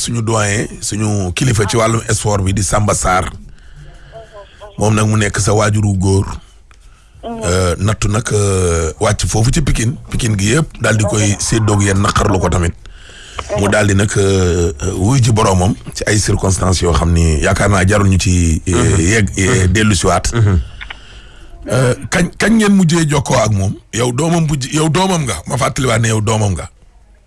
suñu doyen suñu kilifa ci wàllum sport bi di Samba Sarr moom nag mu nekk sa waajuru góor euh, nattu nag euh, wàcc foofu ci pikin pikin gi yëpp daal di koy séddoog yéen naqarlu ko tamit mu daal di nag euh, wuy ji boroomam ci ay circonstances yoo xam ni yaakaar naa jarul ñu ci mhm. yegg mhm. dellu siwaat mhm. kañ kañ ngeen mujjee jokkoo ak moom yow doomam bu yow doomam nga ma fàttaliwaat ne yow doomam nga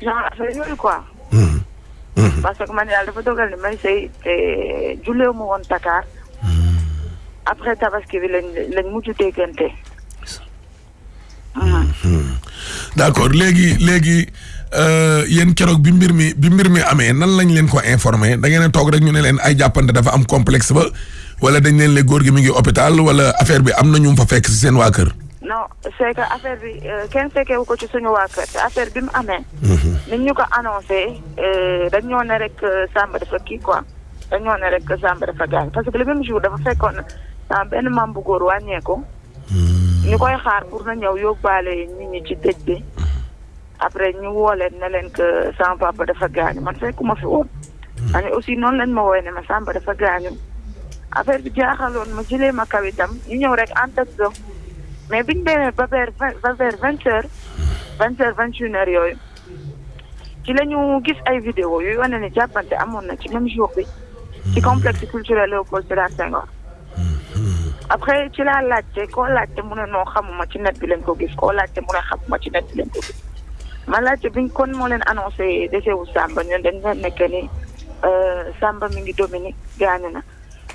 genre affaire yooyu quoi. Hmm. Hmm. parce que man yàlla dafa dogal ni may sëy te julleewu ma woon Dakar. Hmm. après tabaski bi lañ lañ mujj déggante. d' accord léegi léegi euh, yéen keroog bi mbir mi bi mbir mi amee nan lañ leen ko informé da ngeen a toog rek ñu ne leen ay jàppante dafa am complexe ba wala dañ leen le góor gi mi ngi hôpital wala affaire bi am na ñu fa fekk si seen waa kër. non c'est que affaire bi euh, kenn fekkewu ko ci suñu waa kër te affaire bi mu amee. Mhm. nit ñu ko annoncé euh, dañ ñoo ne rek euh, Samba dafa kii quoi dañ ñoo ne rek Samba dafa gaañ parce que le même jour dafa fekkoon na benn maam bu góor wàññeeku. Mhm. ñu koy xaar pour na ñëw yóbbaale nit ñi ci dëj bi. après ñu woo leen ne leen que sama papa dafa gaañu man fekkuma fi woon. Hmm. man aussi noonu lañ ma woowee ne ma Samba dafa gaañu. affaire bi jaaxaloon ma jëlee ma kaw itam ñu ñëw rek en tête dox mais biñ demee ba vers ba vers vingt heures hmm. vingt heures vingt une heures yooyu ci la ñu gis ay vidéo yu wane ne jàppante amoon na ci même jour bi. ci hmm. complexe culturel Léopold Sédar Senghor. après ci laa laajte koo laajte mu ne noo xamuma ci net bi lañ ko gis koo laajte mu ne xamuma ci net bi lañ ko gis ma laajte biñ kon moo leen annoncé décès wu Samba ñun dañ leen nekk ni euh, Samba mi ngi Dominique gaañu na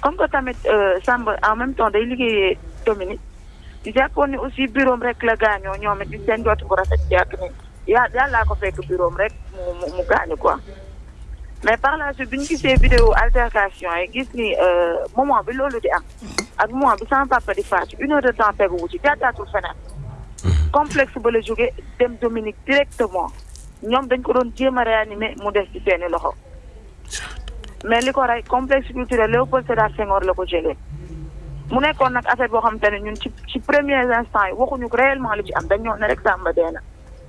comme que tamit euh, Samba en même temps day liggéeyee Dominique di jàppoon ni aussi bureau rek la gaañoo ñoom it di seen jot bu rafet yàgg nañ yaa yàllaa ko fekk bureau am rek mu mu mu gaañu quoi mais par la suite bi ñu gisee vidéo altercation yi gis ni euh, moment bi loolu di am ak moment bi sama papa di faatu une heure de temps teguwu ci jàddaatul feneen complexe ba la jóge dem Dominique directement ñoom dañ ko doon jéem a réanimer mu des ci seeni loxo mais li ko rey complexe culturel Léopold Sédar Senghor la ko jëlee mu nekkoon nag affaire boo xamante ne ñun ci ci premier instant yi waxuñu réellement li ci am dañ ñoo ne rek Samba dee na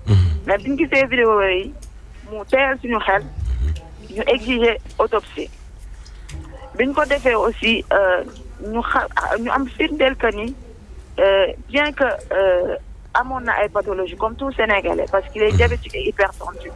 mhm. mais biñ gisee vidéo yi mu teel suñu xel ñu exiger autopsie biñ ko defee aussi euh, ñu xa ñu am firndeel que ni euh, bien que euh, amoon na ay pathologie comme tout Sénégalais parce qu'il est diabétique et hypertendu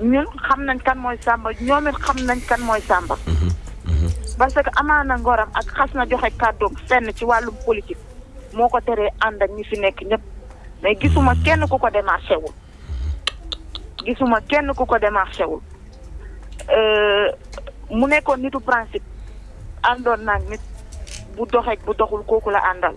ñun xam nañ kan mooy Samba ñoom it xam nañ kan mooy Samba. Mhm, mhm. parce que amaana ngoram ak xas na joxe kàddoom fenn ci wàllum politique moo ko teree ànd ak ñi fi nekk ñëpp mais gisuma mhm. kenn ku ko démarché wul. gisuma kenn ku ko démarché wul euh, mu nekkoon nitu principe àndoon naag nit bu doxeek bu doxul kooku la àndal.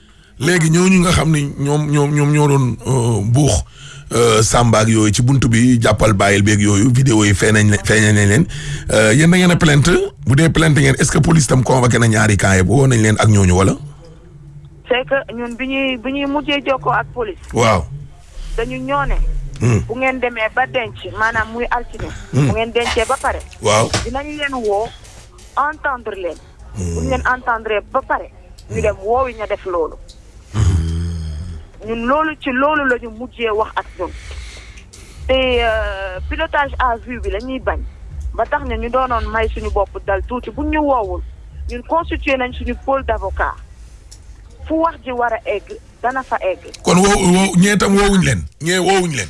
léegi ñooñu nga xam ni ñoom ñoom ñoom ñoo doon euh, buux euh, Samba ak yooyu ci bunt bi jàppal bàyyil beeg yooyu vidéo yi feeñañ leen feeñañ nañ leen euh, yéen da ngeen a plainte bu dee plainte ngeen est-ce que police tam convoqué na ñaari camp yi woo nañ leen ak ñooñu wala. c'est que ñun bi ñuy bi ñuy mujjee jokkoo ak police. waaw. dañu ñoo ne. Hmm. bu ngeen demee ba denc maanaam muy altine. Hmm. bu ngeen dencee ba pare. waaw dinañ leen woo entendre leen. bu ñu leen entendre ba pare ñu dem woowi ña def loolu ñun loolu ci loolu la ñu mujjee wax ak ñun te euh, pilotage à vue bi la ñuy bañ ba tax ne ñu doonoon may suñu bopp dal tuuti bu ñu woowul ñun constitué nañ suñu pôle d'avocat fu wax ji war a egg dana fa egg kon woo woo ñee tam woowuñ leen ñee woowuñ leen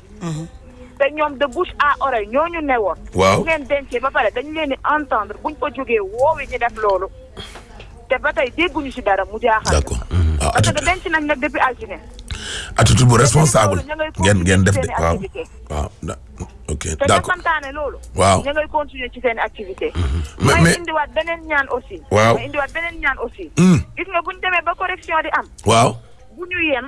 Mhm. te ñoom de bouche à oreille ñoo ñu ne woon. waaw bu ngeen dencee ba pare dañu leen di entendre buñ ko jógee woowi ñu def loolu. te ba tey dégguñu si dara mu jaaxal. d'accord waaw mhm. ah, parce que denc nañ nag depuis altine. attitude bu responsable ngeen ngeen def de waaw waaw ok d'accord te ñu santaane loolu. waaw ñu ngay continuer ci seen activité. Mhm. mais mais may indiwaat beneen ñaan aussi. waaw may indiwaat beneen ñaan aussi. Hmm. gis nga bu ñu demee ba correction di am. waaw bu ñu yem.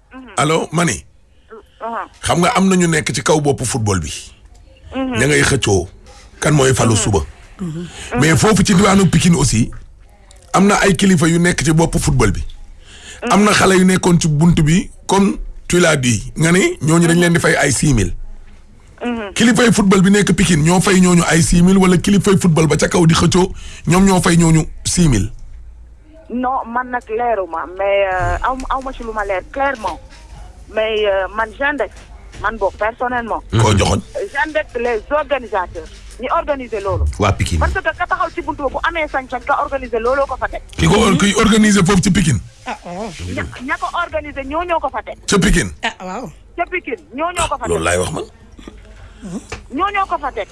Mhm. allo ma ne. Uh-huh. xam nga am na ñu nekk ci kaw boppu football bi. Mhm. ña ngay xëccoo kan mooy falu mhm. suba. mais foofu ci diwaanu Pikine aussi am na ay kilifa yu nekk ci boppu football bi. am na xale yu nekkoon ci bunt bi kon tu l'as dit nga ne ñooñu dañ leen di fay ay six mille. kilifay football bi nekk Pikine ñoo fay ñooñu ay six mille wala kilifay football ba ca kaw di xëccoo ñoom ñoo fay ñooñu six mille. non man nag leeruma mais euh, aw aw ma ci lu ma leer clairement mais euh, man Gendex man boog personnellement. Hmm. koo joxoon. Gendex les organisateurs ñi organiser loolu. waa Pikine parce que ka taxaw ci buntu bu amee sañ-sañ ka organiser looloo ko fa teg. ki ko ki organiser foofu ci Pikine. ah waaw. ña ko organiser ñoo ñoo ko fa teg. ca Pikine. ah waaw. ca Pikine ñoo ñoo ko fa teg loolu laay wax man. ñoo ñoo ko fa teg.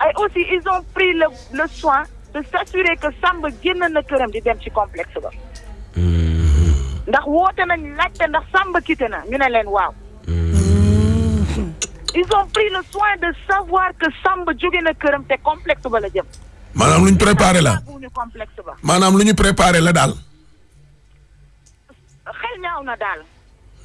ay aussi ils ont pris le le soin de s'assurer que Samba génn na këram di dem ci complexe ba. ndax woote nañ laajte ndax Samba quitté na ñu ne leen waaw. ils ont pris le soin de savoir que Samba jóge na këram te complexe ba la jëm. maanaam lu ñu préparé la maanaam lu ñu préparé la daal. xel ñaaw na daal.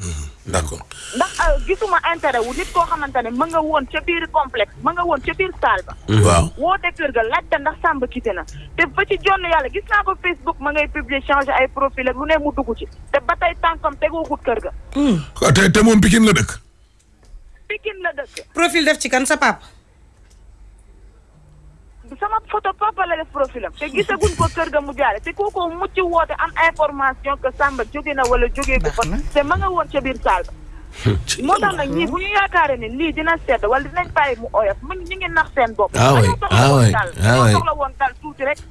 Hmm, d'accord. ndax euh, gisuma intérêt wu nit koo xamante ne ma nga woon ca biir complexe ma nga woon ca biir saal ba. Hmm. waaw woote kër ga laajte ndax sàmb quitté na. te ba ci jonn yàlla gis naa ko Facebook ma ngay publier changer ay profil ak lu ne mu dugg ci te ba tey tànkam tegoogut kër ga. Hmm. te te moom Pikine la dëkk. Pikine la dëkk. profil def ci kan sa papa. sama photo papa la def profil am te gisaguñ ko kër ga mu jaare te kooku mucc woote am information que Samba jóge na wala jógee gu fa te ma nga woon ca biir saal ba moo tax nag ñii bu ñu yaakaaree ne lii dina sedd wala dinañ bàyyi mu oyof mu ñu ngi nax seen bopp. ah oui ah oui ah oui soxla woon dal tuuti rek.